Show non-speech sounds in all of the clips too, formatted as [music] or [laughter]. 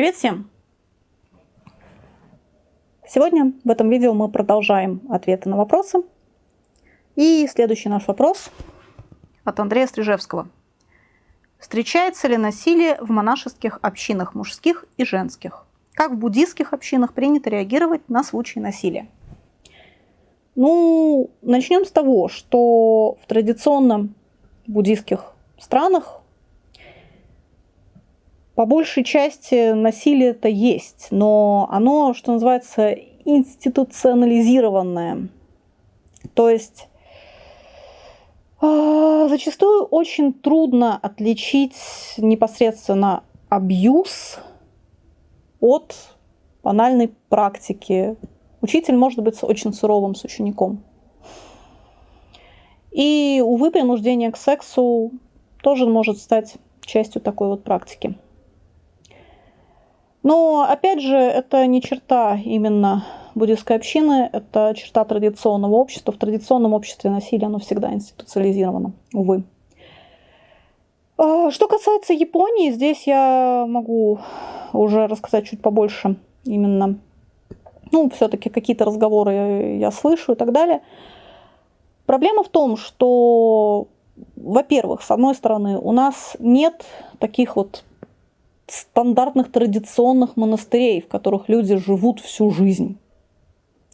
Привет всем! Сегодня в этом видео мы продолжаем ответы на вопросы. И следующий наш вопрос от Андрея Стрижевского. Встречается ли насилие в монашеских общинах мужских и женских? Как в буддийских общинах принято реагировать на случаи насилия? Ну, начнем с того, что в традиционном буддийских странах по большей части насилие это есть, но оно, что называется, институционализированное. То есть э, зачастую очень трудно отличить непосредственно абьюз от банальной практики. Учитель может быть очень суровым с учеником. И, увы, принуждение к сексу тоже может стать частью такой вот практики. Но, опять же, это не черта именно буддийской общины, это черта традиционного общества. В традиционном обществе насилие, оно всегда институциализировано, увы. А, что касается Японии, здесь я могу уже рассказать чуть побольше именно, ну, все-таки какие-то разговоры я слышу и так далее. Проблема в том, что, во-первых, с одной стороны, у нас нет таких вот стандартных традиционных монастырей, в которых люди живут всю жизнь,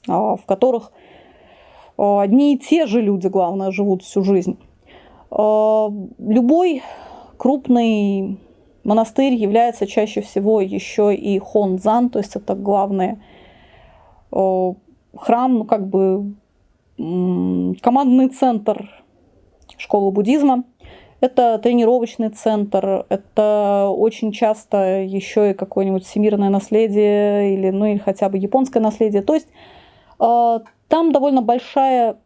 а, в которых а, одни и те же люди, главное, живут всю жизнь. А, любой крупный монастырь является чаще всего еще и хонзан, то есть это главный храм, ну как бы командный центр школы буддизма – это тренировочный центр, это очень часто еще и какое-нибудь всемирное наследие или, ну, или хотя бы японское наследие. То есть э, там довольно большая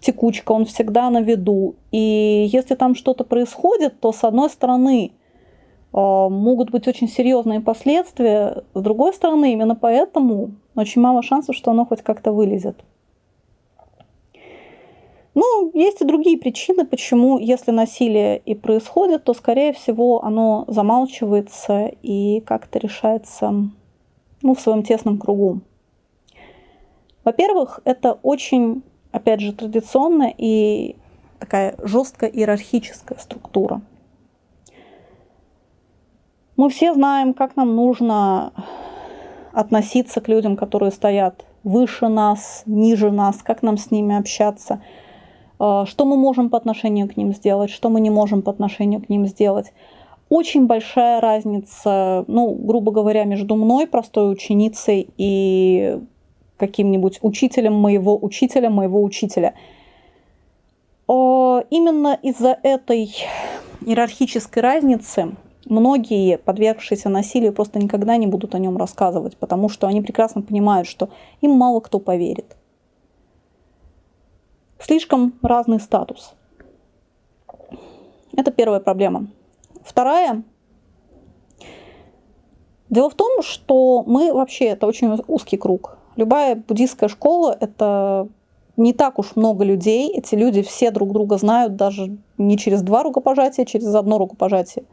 текучка, он всегда на виду. И если там что-то происходит, то с одной стороны э, могут быть очень серьезные последствия, с другой стороны именно поэтому очень мало шансов, что оно хоть как-то вылезет. Ну, есть и другие причины, почему, если насилие и происходит, то, скорее всего, оно замалчивается и как-то решается ну, в своем тесном кругу. Во-первых, это очень, опять же, традиционная и такая жесткая иерархическая структура. Мы все знаем, как нам нужно относиться к людям, которые стоят выше нас, ниже нас, как нам с ними общаться – что мы можем по отношению к ним сделать, что мы не можем по отношению к ним сделать. Очень большая разница, ну, грубо говоря, между мной, простой ученицей, и каким-нибудь учителем моего учителя, моего учителя. А, именно из-за этой иерархической разницы многие, подвергшиеся насилию, просто никогда не будут о нем рассказывать, потому что они прекрасно понимают, что им мало кто поверит слишком разный статус. Это первая проблема. Вторая. Дело в том, что мы вообще, это очень узкий круг. Любая буддийская школа – это не так уж много людей. Эти люди все друг друга знают даже не через два рукопожатия, а через одно рукопожатие.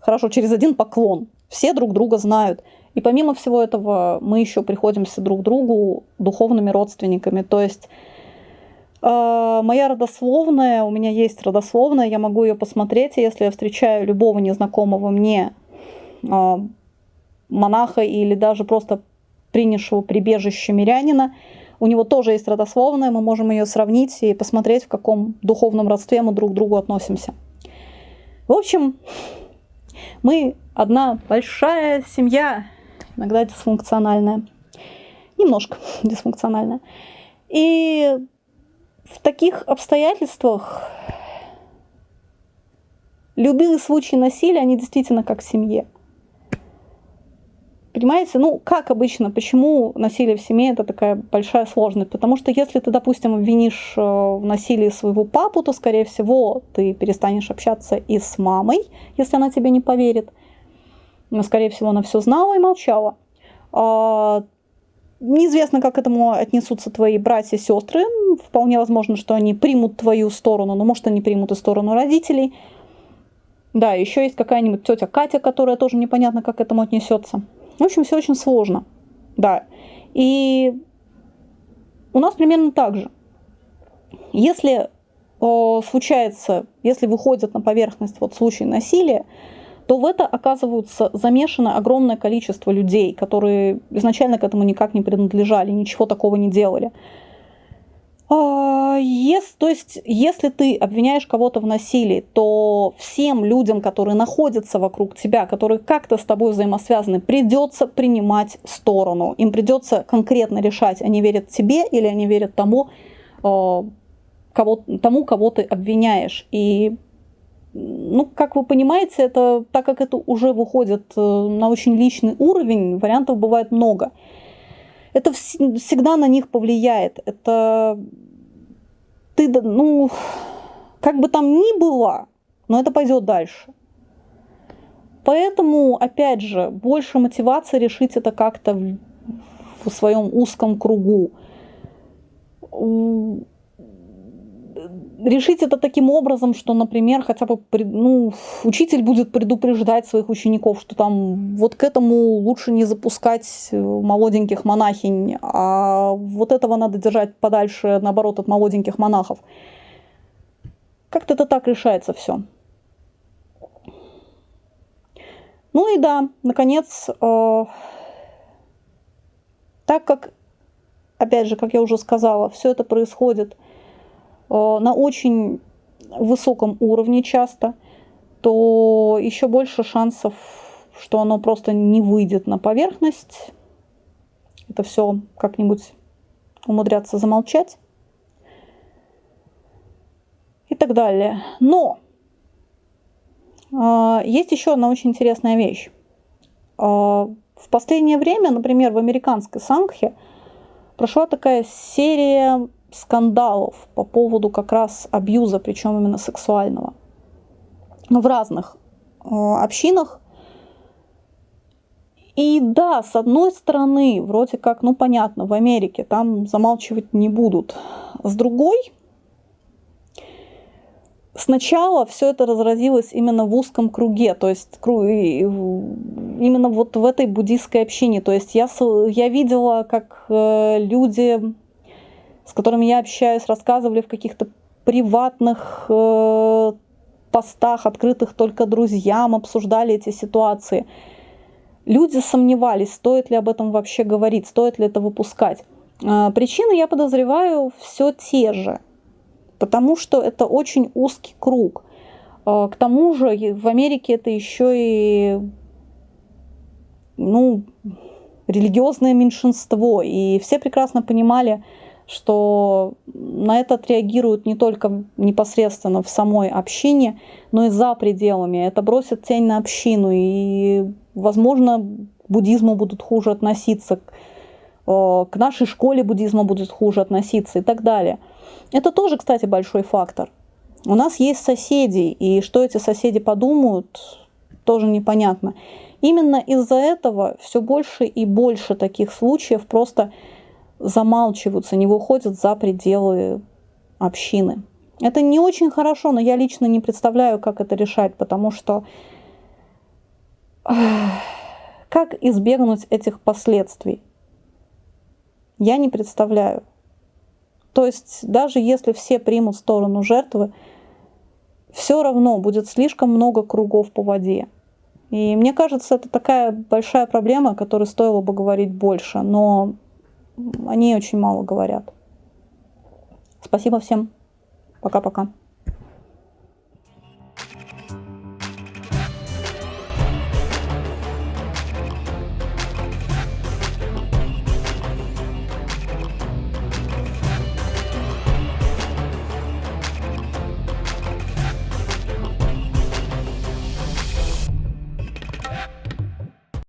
Хорошо, через один поклон. Все друг друга знают. И помимо всего этого мы еще приходимся друг другу духовными родственниками. То есть моя родословная, у меня есть родословная, я могу ее посмотреть, если я встречаю любого незнакомого мне а, монаха или даже просто принявшего прибежище мирянина, у него тоже есть родословная, мы можем ее сравнить и посмотреть, в каком духовном родстве мы друг к другу относимся. В общем, мы одна большая семья, иногда дисфункциональная, немножко [laughs] дисфункциональная. И в таких обстоятельствах любые случаи насилия, они действительно как в семье. Понимаете, ну как обычно, почему насилие в семье это такая большая сложность? Потому что если ты, допустим, обвинишь э, в насилии своего папу, то, скорее всего, ты перестанешь общаться и с мамой, если она тебе не поверит. Но, скорее всего, она все знала и молчала. Неизвестно, как к этому отнесутся твои братья и сестры. Вполне возможно, что они примут твою сторону, но может они примут и сторону родителей. Да, еще есть какая-нибудь тетя Катя, которая тоже непонятно, как к этому отнесется. В общем, все очень сложно. Да. И у нас примерно так же. Если э, случается, если выходит на поверхность вот случай насилия, то в это оказываются замешаны огромное количество людей, которые изначально к этому никак не принадлежали, ничего такого не делали. А, если, то есть, если ты обвиняешь кого-то в насилии, то всем людям, которые находятся вокруг тебя, которые как-то с тобой взаимосвязаны, придется принимать сторону. Им придется конкретно решать, они верят тебе или они верят тому, а, кого, тому, кого ты обвиняешь. И, ну, как вы понимаете, это, так как это уже выходит э, на очень личный уровень, вариантов бывает много это всегда на них повлияет. Это ты, ну, как бы там ни было, но это пойдет дальше. Поэтому, опять же, больше мотивации решить это как-то в, в своем узком кругу решить это таким образом, что, например, хотя бы ну, учитель будет предупреждать своих учеников, что там вот к этому лучше не запускать э, молоденьких монахинь, а вот этого надо держать подальше, наоборот, от молоденьких монахов. Как-то это так решается все. Ну и да, наконец, э, так как, опять же, как я уже сказала, все это происходит на очень высоком уровне часто, то еще больше шансов, что оно просто не выйдет на поверхность. Это все как-нибудь умудряться замолчать и так далее. Но э, есть еще одна очень интересная вещь. Э, в последнее время, например, в американской Сангхе прошла такая серия скандалов по поводу как раз абьюза, причем именно сексуального. В разных э, общинах. И да, с одной стороны, вроде как, ну понятно, в Америке там замалчивать не будут. С другой, сначала все это разразилось именно в узком круге, то есть именно вот в этой буддийской общине. То есть я, я видела, как э, люди с которыми я общаюсь, рассказывали в каких-то приватных э, постах, открытых только друзьям, обсуждали эти ситуации. Люди сомневались, стоит ли об этом вообще говорить, стоит ли это выпускать. Э, причины, я подозреваю, все те же, потому что это очень узкий круг. Э, к тому же в Америке это еще и ну, религиозное меньшинство, и все прекрасно понимали, что на это отреагируют не только непосредственно в самой общине, но и за пределами. Это бросит тень на общину, и, возможно, к буддизму будут хуже относиться, к нашей школе буддизма будут хуже относиться и так далее. Это тоже, кстати, большой фактор. У нас есть соседи, и что эти соседи подумают, тоже непонятно. Именно из-за этого все больше и больше таких случаев просто замалчиваются, не выходят за пределы общины. Это не очень хорошо, но я лично не представляю, как это решать, потому что как избегнуть этих последствий? Я не представляю. То есть даже если все примут сторону жертвы, все равно будет слишком много кругов по воде. И мне кажется, это такая большая проблема, о которой стоило бы говорить больше. Но они очень мало говорят. Спасибо всем. Пока-пока.